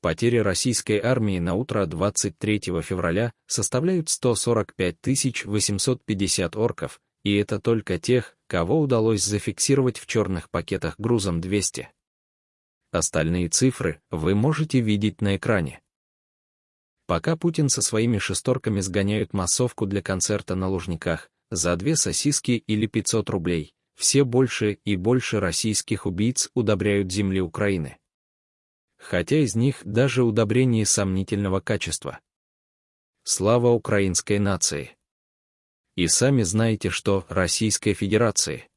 Потери российской армии на утро 23 февраля составляют 145 850 орков, и это только тех, кого удалось зафиксировать в черных пакетах грузом 200. Остальные цифры вы можете видеть на экране. Пока Путин со своими шесторками сгоняют массовку для концерта на Лужниках за две сосиски или 500 рублей, все больше и больше российских убийц удобряют земли Украины. Хотя из них даже удобрения сомнительного качества. Слава украинской нации! И сами знаете, что Российской Федерации.